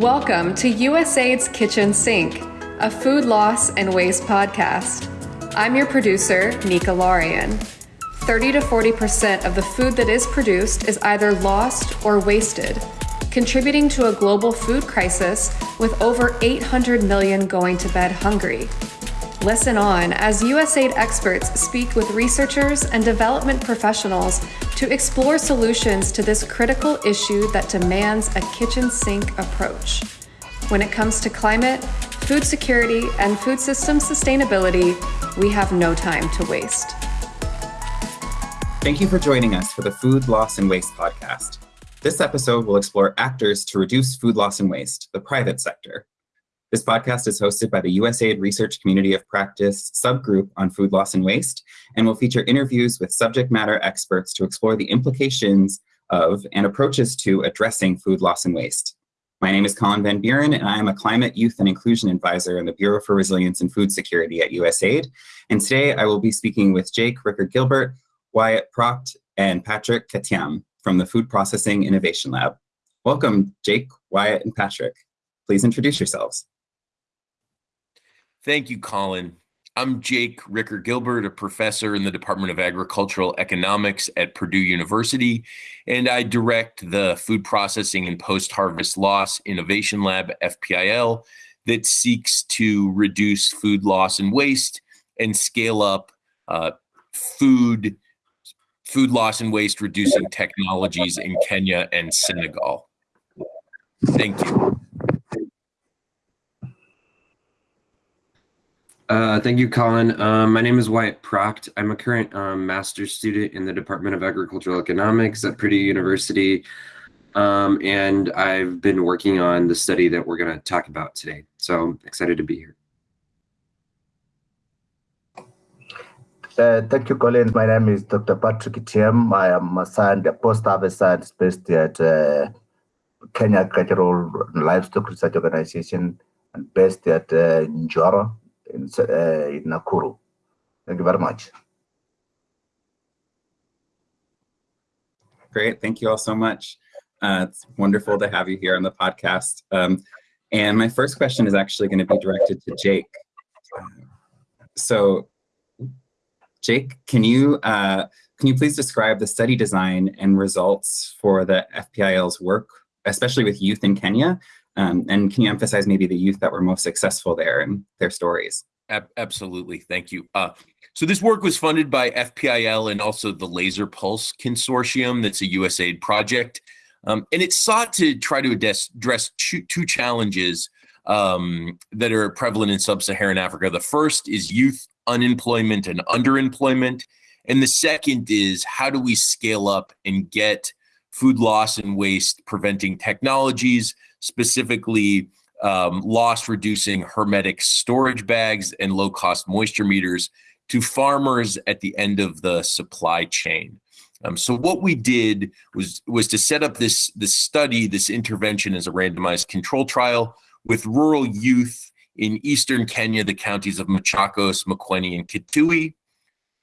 Welcome to USAID's Kitchen Sink, a food loss and waste podcast. I'm your producer, Nika Larian. 30 to 40% of the food that is produced is either lost or wasted, contributing to a global food crisis with over 800 million going to bed hungry. Listen on as USAID experts speak with researchers and development professionals to explore solutions to this critical issue that demands a kitchen sink approach. When it comes to climate, food security, and food system sustainability, we have no time to waste. Thank you for joining us for the Food Loss and Waste podcast. This episode will explore actors to reduce food loss and waste, the private sector. This podcast is hosted by the USAID Research Community of Practice subgroup on food loss and waste, and will feature interviews with subject matter experts to explore the implications of and approaches to addressing food loss and waste. My name is Colin Van Buren, and I am a Climate, Youth, and Inclusion Advisor in the Bureau for Resilience and Food Security at USAID. And today I will be speaking with Jake Ricker Gilbert, Wyatt Procht, and Patrick Ketiem from the Food Processing Innovation Lab. Welcome, Jake, Wyatt, and Patrick. Please introduce yourselves. Thank you, Colin. I'm Jake Ricker Gilbert, a professor in the Department of Agricultural Economics at Purdue University, and I direct the Food Processing and Post Harvest Loss Innovation Lab, FPIL, that seeks to reduce food loss and waste and scale up uh, food food loss and waste reducing technologies in Kenya and Senegal. Thank you. Uh, thank you, Colin. Um, my name is Wyatt Proct. I'm a current um, master's student in the Department of Agricultural Economics at Purdue University. Um, and I've been working on the study that we're going to talk about today. So I'm excited to be here. Uh, thank you, Colin. My name is Dr. Patrick Tiem. I am a, science, a post-harvest based at uh, Kenya Agricultural Livestock Research Organization and based at uh, Njoro, Thank you very much. Great. Thank you all so much. Uh, it's wonderful to have you here on the podcast. Um, and my first question is actually going to be directed to Jake. So, Jake, can you uh, can you please describe the study design and results for the FPIL's work, especially with youth in Kenya, um, and can you emphasize maybe the youth that were most successful there and their stories? absolutely. Thank you. Uh, so this work was funded by FPIL and also the Laser Pulse Consortium. That's a USAID project. Um, and it sought to try to address, address two, two, challenges um, that are prevalent in sub-Saharan Africa. The first is youth unemployment and underemployment. And the second is how do we scale up and get food loss and waste preventing technologies specifically um, loss reducing hermetic storage bags and low cost moisture meters to farmers at the end of the supply chain. Um, so what we did was was to set up this this study, this intervention as a randomized control trial with rural youth in eastern Kenya, the counties of Machakos, Makueni, and Kitui.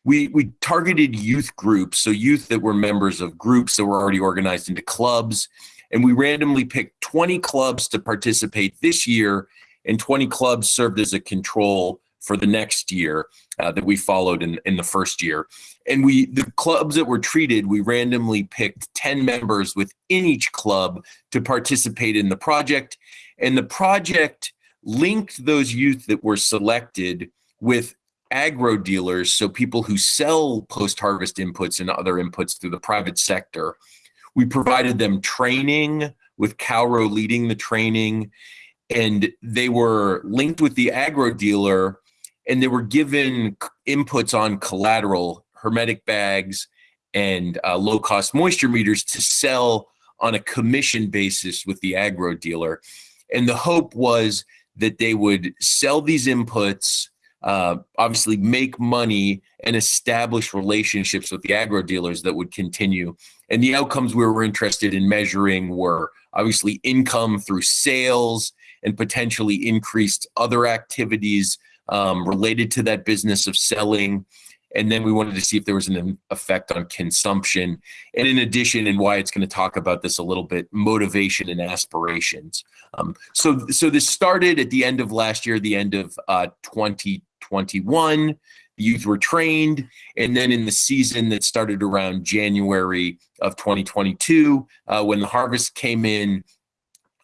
We we targeted youth groups, so youth that were members of groups that were already organized into clubs and we randomly picked 20 clubs to participate this year, and 20 clubs served as a control for the next year uh, that we followed in, in the first year. And we the clubs that were treated, we randomly picked 10 members within each club to participate in the project. And the project linked those youth that were selected with agro dealers, so people who sell post-harvest inputs and other inputs through the private sector we provided them training with KALRO leading the training, and they were linked with the agro dealer, and they were given inputs on collateral, hermetic bags, and uh, low cost moisture meters to sell on a commission basis with the agro dealer. And the hope was that they would sell these inputs uh, obviously make money and establish relationships with the agro dealers that would continue. And the outcomes we were interested in measuring were obviously income through sales and potentially increased other activities um, related to that business of selling. and then we wanted to see if there was an effect on consumption. And in addition, and Wyatt's going to talk about this a little bit, motivation and aspirations. Um, so, so this started at the end of last year, the end of uh, 2021. The youth were trained, and then in the season that started around January of 2022, uh, when the harvest came in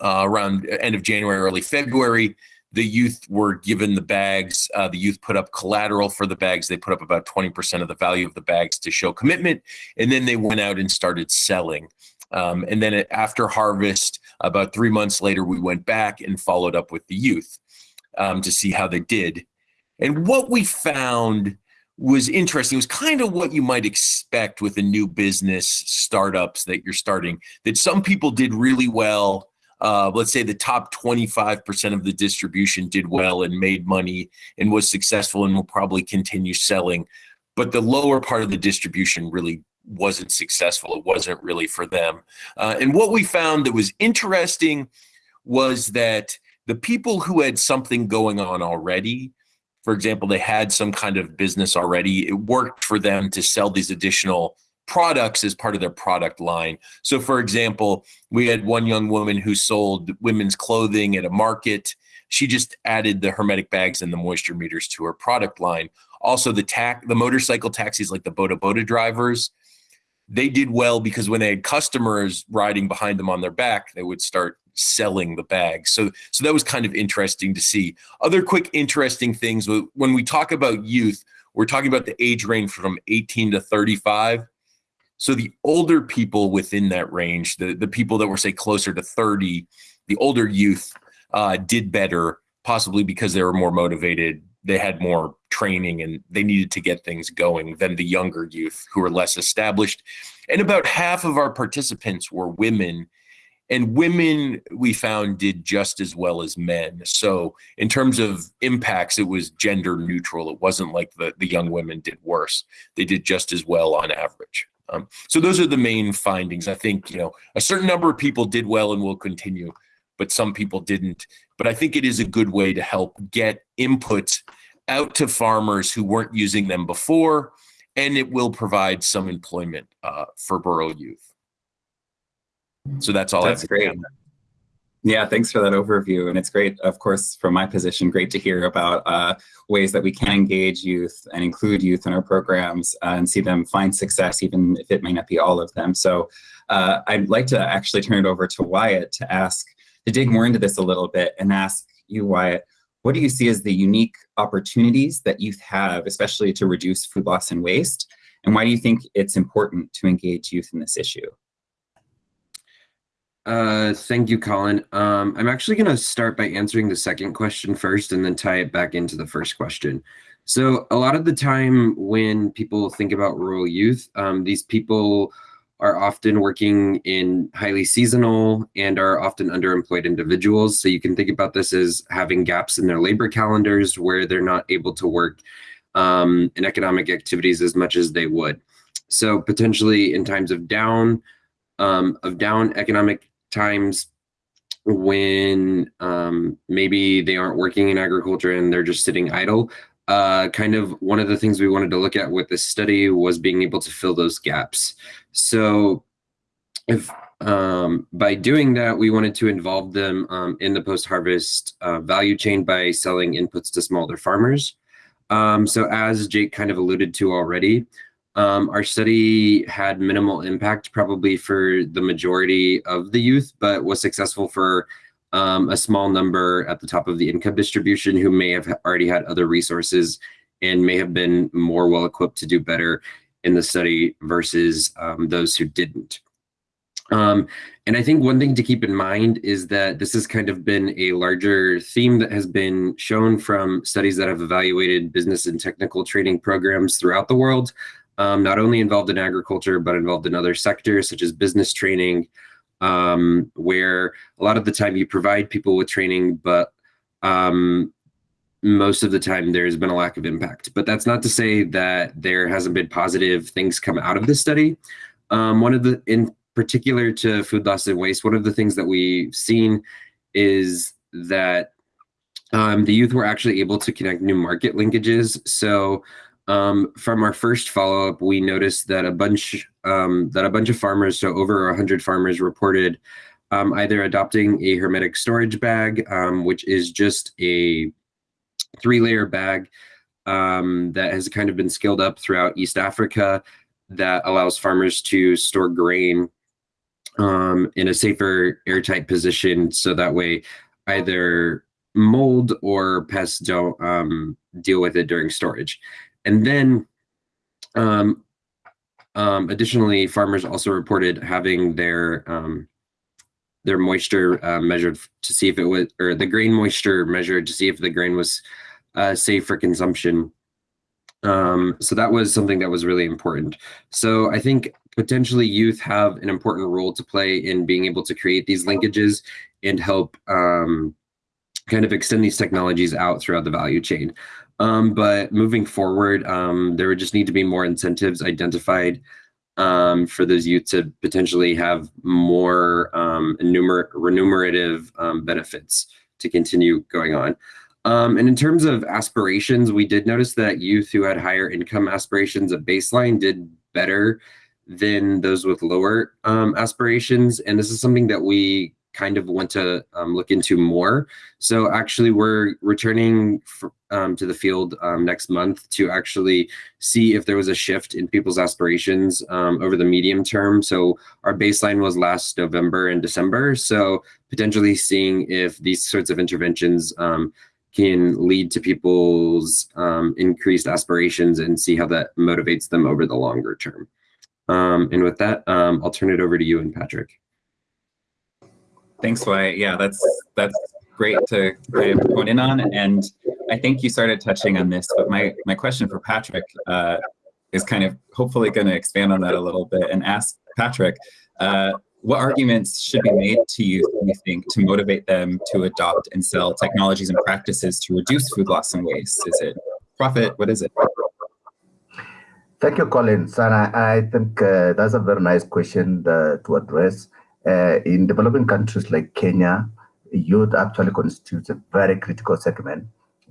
uh, around end of January, early February, the youth were given the bags. Uh, the youth put up collateral for the bags. They put up about 20% of the value of the bags to show commitment. And then they went out and started selling. Um, and then after harvest, about three months later, we went back and followed up with the youth um, to see how they did. And what we found was interesting. It was kind of what you might expect with a new business startups that you're starting, that some people did really well uh, let's say the top 25% of the distribution did well and made money and was successful and will probably continue selling. But the lower part of the distribution really wasn't successful. It wasn't really for them. Uh, and what we found that was interesting was that the people who had something going on already, for example, they had some kind of business already, it worked for them to sell these additional products as part of their product line. So, for example, we had one young woman who sold women's clothing at a market. She just added the hermetic bags and the moisture meters to her product line. Also, the tac the motorcycle taxis like the Boda Boda drivers, they did well because when they had customers riding behind them on their back, they would start selling the bags. So so that was kind of interesting to see. Other quick interesting things when we talk about youth, we're talking about the age range from 18 to 35 so the older people within that range, the, the people that were say closer to 30, the older youth uh, did better, possibly because they were more motivated. They had more training and they needed to get things going than the younger youth who were less established. And about half of our participants were women. And women, we found, did just as well as men. So, in terms of impacts, it was gender neutral. It wasn't like the, the young women did worse. They did just as well on average. Um, so those are the main findings. I think you know a certain number of people did well and will continue, but some people didn't. But I think it is a good way to help get input out to farmers who weren't using them before, and it will provide some employment uh, for rural youth. So that's all. That's great. Yeah, thanks for that overview. And it's great, of course, from my position, great to hear about uh, ways that we can engage youth and include youth in our programs uh, and see them find success, even if it may not be all of them. So uh, I'd like to actually turn it over to Wyatt to ask, to dig more into this a little bit and ask you, Wyatt, what do you see as the unique opportunities that youth have, especially to reduce food loss and waste? And why do you think it's important to engage youth in this issue? Uh, thank you, Colin. Um, I'm actually going to start by answering the second question first and then tie it back into the first question. So a lot of the time when people think about rural youth, um, these people are often working in highly seasonal and are often underemployed individuals. So you can think about this as having gaps in their labor calendars where they're not able to work um, in economic activities as much as they would. So potentially in times of down, um, of down economic times when um, maybe they aren't working in agriculture and they're just sitting idle. Uh, kind of one of the things we wanted to look at with this study was being able to fill those gaps. So if um, by doing that, we wanted to involve them um, in the post-harvest uh, value chain by selling inputs to smaller farmers. Um, so as Jake kind of alluded to already, um, our study had minimal impact probably for the majority of the youth, but was successful for um, a small number at the top of the income distribution who may have already had other resources and may have been more well equipped to do better in the study versus um, those who didn't. Um, and I think one thing to keep in mind is that this has kind of been a larger theme that has been shown from studies that have evaluated business and technical training programs throughout the world um, not only involved in agriculture, but involved in other sectors such as business training, um, where a lot of the time you provide people with training, but um, most of the time there's been a lack of impact. But that's not to say that there hasn't been positive things come out of this study. Um, one of the, in particular to food loss and waste, one of the things that we've seen is that um, the youth were actually able to connect new market linkages. So Um, from our first follow-up, we noticed that a bunch um, that a bunch of farmers, so over 100 farmers, reported um, either adopting a hermetic storage bag, um, which is just a three-layer bag um, that has kind of been scaled up throughout East Africa that allows farmers to store grain um, in a safer airtight position so that way either mold or pests don't um, deal with it during storage. And then um, um, additionally, farmers also reported having their um, their moisture uh, measured to see if it was, or the grain moisture measured to see if the grain was uh, safe for consumption. Um, so that was something that was really important. So I think potentially youth have an important role to play in being able to create these linkages and help um, kind of extend these technologies out throughout the value chain. Um, but moving forward, um, there would just need to be more incentives identified um, for those youth to potentially have more um, enumer- remunerative um, benefits to continue going on. Um, and in terms of aspirations, we did notice that youth who had higher income aspirations at baseline did better than those with lower um, aspirations. And this is something that we kind of want to um, look into more. So actually, we're returning um, to the field um, next month to actually see if there was a shift in people's aspirations um, over the medium term. So our baseline was last November and December. So potentially seeing if these sorts of interventions um, can lead to people's um, increased aspirations and see how that motivates them over the longer term. and with that, I'll turn it over to you and Patrick. Thanks, Wyatt. Yeah, that's that's great to kind of hone in on. And I think you started touching on this, but my, my question for Patrick uh, is kind of hopefully going to expand on that a little bit and ask Patrick, uh, what arguments should be made to you, you think, to motivate them to adopt and sell technologies and practices to reduce food loss and waste? Is it profit? What is it? Thank you, Colin. And I, I think uh, that's a very nice question uh, to address. Uh, in developing countries like Kenya, youth actually constitutes a very critical segment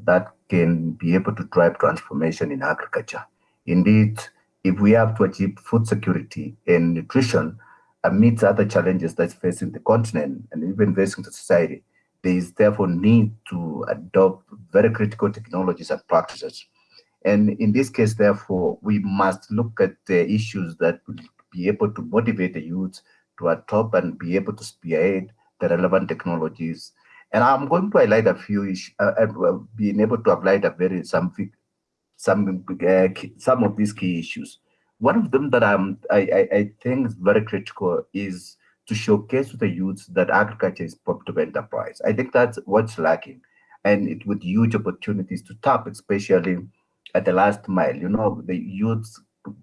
that can be able to drive transformation in agriculture. Indeed, if we have to achieve food security and nutrition amidst other challenges that's facing the continent and even facing the society, there is therefore need to adopt very critical technologies and practices. And in this case, therefore, we must look at the issues that will be able to motivate the youth to adopt and be able to spearhead the relevant technologies. And I'm going to highlight a few issues, uh, uh, being able to highlight a very some some uh, some of these key issues. One of them that I'm, I, I, I think is very critical is to showcase to the youth that agriculture is profitable enterprise. I think that's what's lacking, and it with huge opportunities to tap, especially at the last mile. You know, the youth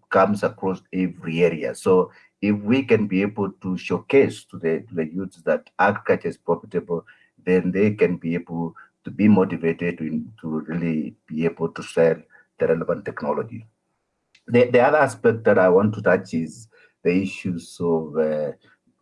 comes across every area, so if we can be able to showcase to the, to the youths that agriculture is profitable, then they can be able to be motivated to, to really be able to sell the relevant technology. The, the other aspect that I want to touch is the issues of uh,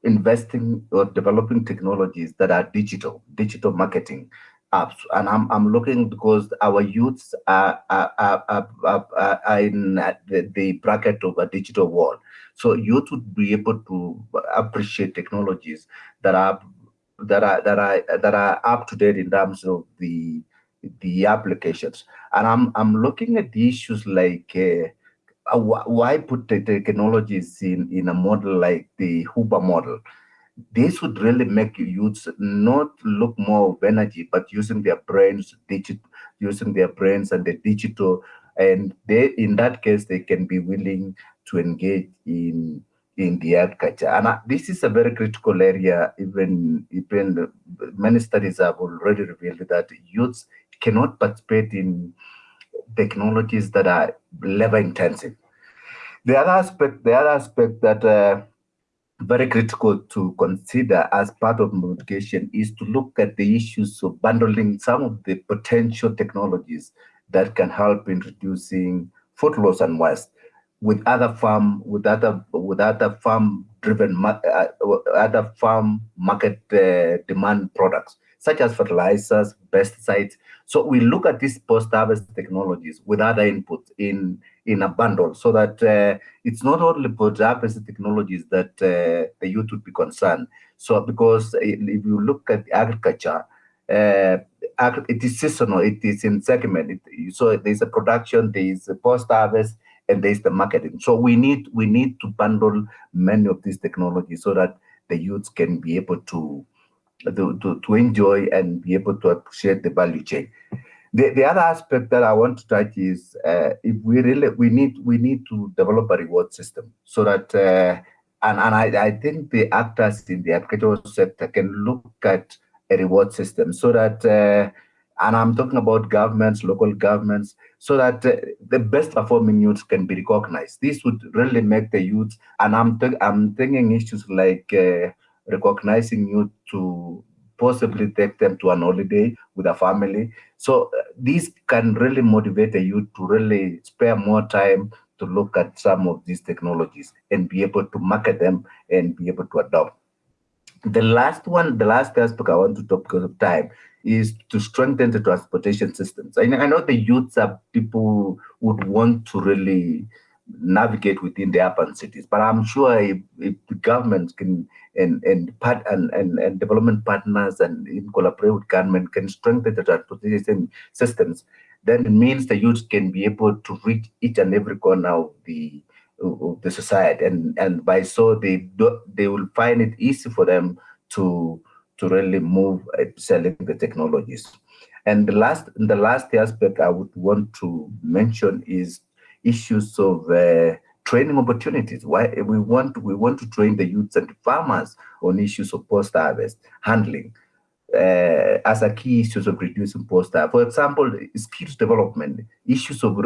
investing or developing technologies that are digital, digital marketing apps. And I'm, I'm looking because our youths are, are, are, are, are in the, the bracket of a digital world. So youth would be able to appreciate technologies that are that are that are that are up to date in terms of the the applications. And I'm I'm looking at the issues like uh, why put the technologies in in a model like the Uber model. This would really make youths not look more of energy, but using their brains, digit, using their brains and the digital and they in that case they can be willing to engage in in the agriculture. And uh, this is a very critical area. Even even many studies have already revealed that youths cannot participate in technologies that are labor intensive. The other aspect, the other aspect that uh, very critical to consider as part of mitigation is to look at the issues of bundling some of the potential technologies that can help in reducing food loss and waste with other farm with other with other farm driven uh, other farm market uh, demand products such as fertilizers, pesticides. So we look at these post-harvest technologies with other inputs in in a bundle, so that uh, it's not only post-harvest technologies that uh, the youth would be concerned. So because if you look at agriculture, uh, it is seasonal, it is in segment. It, so there's a production, there's a post-harvest, and there's the marketing. So we need we need to bundle many of these technologies so that the youths can be able to to, to, to enjoy and be able to appreciate the value chain. The, the other aspect that I want to touch is uh, if we really we need we need to develop a reward system so that uh, and and I, I think the actors in the agricultural sector can look at a reward system so that uh, and I'm talking about governments, local governments, so that uh, the best performing youths can be recognized. This would really make the youth, and I'm th I'm thinking issues like uh, recognizing you to possibly take them to an holiday with a family. So uh, this can really motivate you to really spare more time to look at some of these technologies and be able to market them and be able to adopt. The last one, the last aspect I want to talk because of time is to strengthen the transportation systems. I, I know the youths are people would want to really navigate within the urban cities, but I'm sure if, if the government can and and part and, and, and development partners and in collaborate with government can strengthen the transportation systems, then it means the youth can be able to reach each and every corner of the of the society, and and by so they do, they will find it easy for them to to really move selling the technologies. And the last, the last aspect I would want to mention is issues of uh, training opportunities. Why we want we want to train the youths and farmers on issues of post-harvest handling uh, as a key issues of reducing post-harvest. For example, skills development, issues of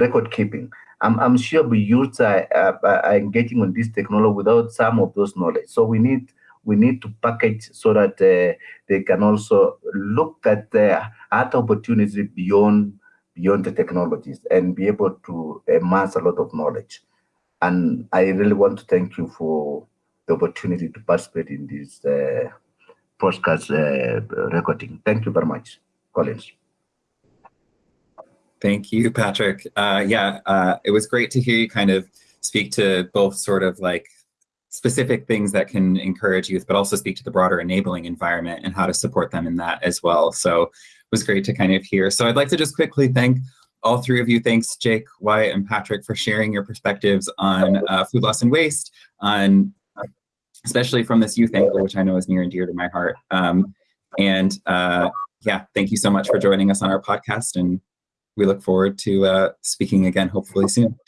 record keeping. I'm, I'm sure the youths are, are, are engaging on this technology without some of those knowledge. So we need we need to package so that uh, they can also look at the other opportunities beyond beyond the technologies and be able to amass a lot of knowledge. And I really want to thank you for the opportunity to participate in this uh, podcast uh, recording. Thank you very much, Collins. Thank you, Patrick. Uh, yeah, uh, it was great to hear you kind of speak to both sort of like specific things that can encourage youth, but also speak to the broader enabling environment and how to support them in that as well. So it was great to kind of hear. So I'd like to just quickly thank all three of you. Thanks, Jake, Wyatt, and Patrick for sharing your perspectives on uh, food loss and waste, on especially from this youth angle, which I know is near and dear to my heart. Um, and uh, yeah, thank you so much for joining us on our podcast. And we look forward to uh, speaking again, hopefully soon.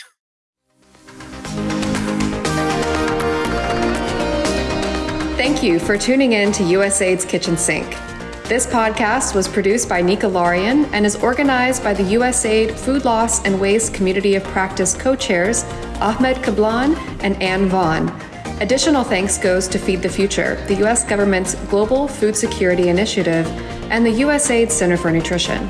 Thank you for tuning in to USAID's Kitchen Sink. This podcast was produced by Nika Larian and is organized by the USAID Food Loss and Waste Community of Practice co-chairs Ahmed Kablan and Ann Vaughn. Additional thanks goes to Feed the Future, the U.S. government's global food security initiative, and the USAID Center for Nutrition.